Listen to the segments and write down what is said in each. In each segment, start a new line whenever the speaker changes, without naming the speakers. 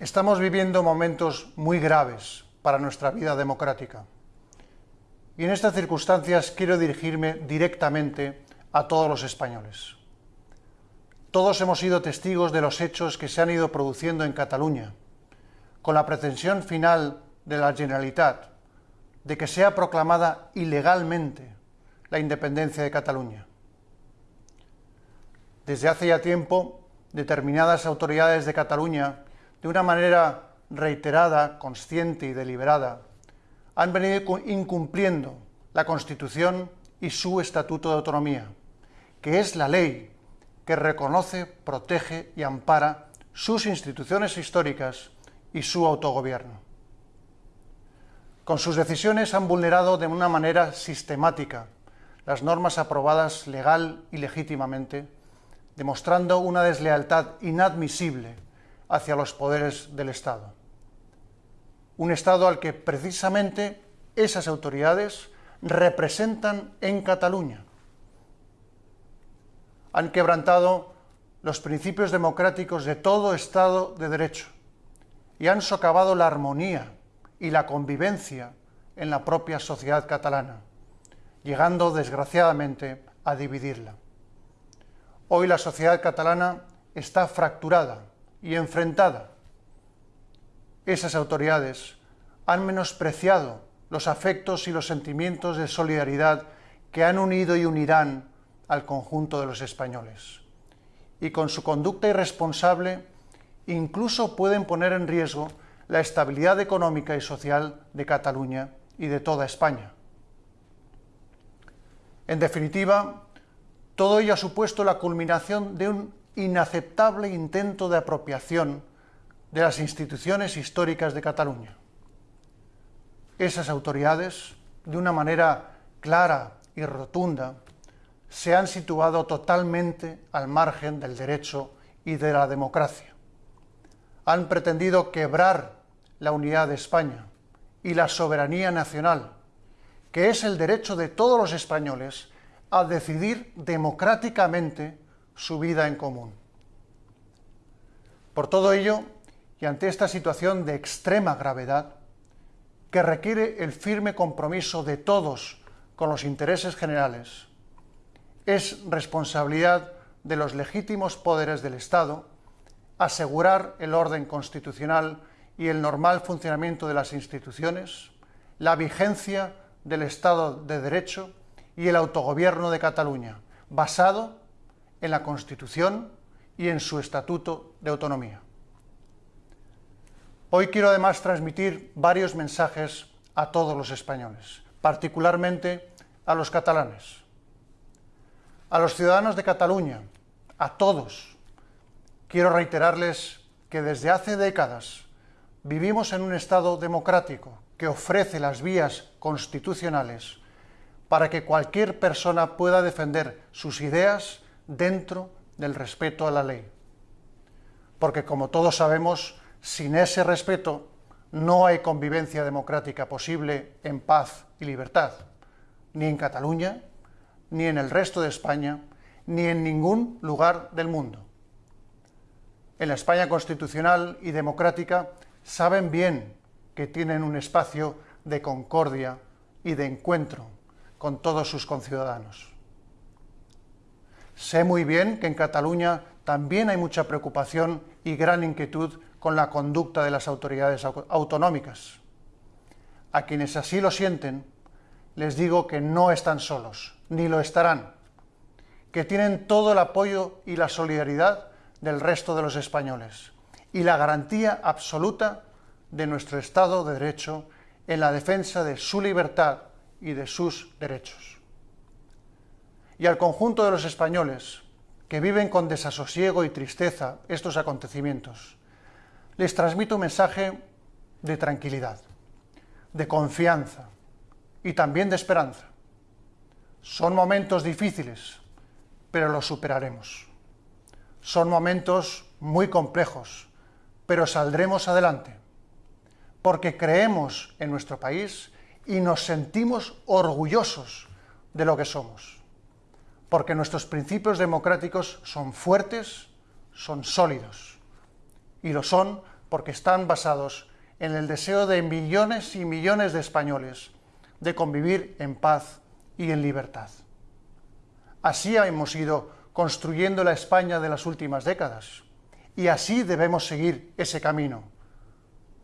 Estamos viviendo momentos muy graves para nuestra vida democrática. Y en estas circunstancias quiero dirigirme directamente a todos los españoles. Todos hemos sido testigos de los hechos que se han ido produciendo en Cataluña, con la pretensión final de la Generalitat de que sea proclamada ilegalmente la independencia de Cataluña. Desde hace ya tiempo, determinadas autoridades de Cataluña, de una manera reiterada, consciente y deliberada, han venido incumpliendo la Constitución y su Estatuto de Autonomía, que es la ley que reconoce, protege y ampara sus instituciones históricas y su autogobierno. Con sus decisiones han vulnerado de una manera sistemática las normas aprobadas legal y legítimamente, demostrando una deslealtad inadmisible hacia los poderes del Estado. Un Estado al que precisamente esas autoridades representan en Cataluña. Han quebrantado los principios democráticos de todo Estado de Derecho y han socavado la armonía y la convivencia en la propia sociedad catalana, llegando desgraciadamente a dividirla. Hoy la sociedad catalana está fracturada y enfrentada. Esas autoridades han menospreciado los afectos y los sentimientos de solidaridad que han unido y unirán al conjunto de los españoles. Y con su conducta irresponsable incluso pueden poner en riesgo la estabilidad económica y social de Cataluña y de toda España. En definitiva, todo ello ha supuesto la culminación de un inaceptable intento de apropiación de las instituciones históricas de Cataluña. Esas autoridades, de una manera clara y rotunda, se han situado totalmente al margen del derecho y de la democracia. Han pretendido quebrar la unidad de España y la soberanía nacional, que es el derecho de todos los españoles a decidir democráticamente su vida en común. Por todo ello, y ante esta situación de extrema gravedad, que requiere el firme compromiso de todos con los intereses generales, es responsabilidad de los legítimos poderes del Estado asegurar el orden constitucional y el normal funcionamiento de las instituciones, la vigencia del Estado de Derecho y el autogobierno de Cataluña, basado en la Constitución y en su Estatuto de Autonomía. Hoy quiero además transmitir varios mensajes a todos los españoles, particularmente a los catalanes, a los ciudadanos de Cataluña, a todos. Quiero reiterarles que desde hace décadas vivimos en un Estado democrático que ofrece las vías constitucionales para que cualquier persona pueda defender sus ideas dentro del respeto a la ley. Porque como todos sabemos, sin ese respeto no hay convivencia democrática posible en paz y libertad, ni en Cataluña, ni en el resto de España, ni en ningún lugar del mundo. En la España constitucional y democrática saben bien que tienen un espacio de concordia y de encuentro con todos sus conciudadanos. Sé muy bien que en Cataluña también hay mucha preocupación y gran inquietud con la conducta de las autoridades autonómicas. A quienes así lo sienten, les digo que no están solos, ni lo estarán, que tienen todo el apoyo y la solidaridad del resto de los españoles y la garantía absoluta de nuestro Estado de Derecho en la defensa de su libertad y de sus derechos. Y al conjunto de los españoles que viven con desasosiego y tristeza estos acontecimientos, les transmito un mensaje de tranquilidad, de confianza y también de esperanza. Son momentos difíciles, pero los superaremos. Son momentos muy complejos, pero saldremos adelante, porque creemos en nuestro país y nos sentimos orgullosos de lo que somos, porque nuestros principios democráticos son fuertes, son sólidos, y lo son porque están basados en el deseo de millones y millones de españoles de convivir en paz y en libertad. Así hemos ido construyendo la España de las últimas décadas y así debemos seguir ese camino,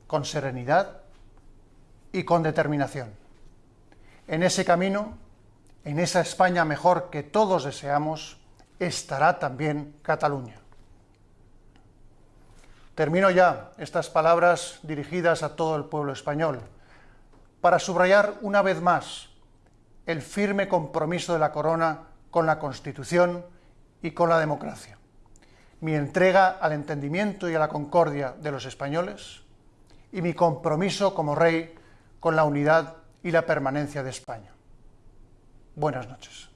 con serenidad y con determinación. En ese camino, en esa España mejor que todos deseamos, estará también Cataluña. Termino ya estas palabras dirigidas a todo el pueblo español para subrayar una vez más el firme compromiso de la corona con la Constitución y con la democracia, mi entrega al entendimiento y a la concordia de los españoles y mi compromiso como rey con la unidad y la permanencia de España. Buenas noches.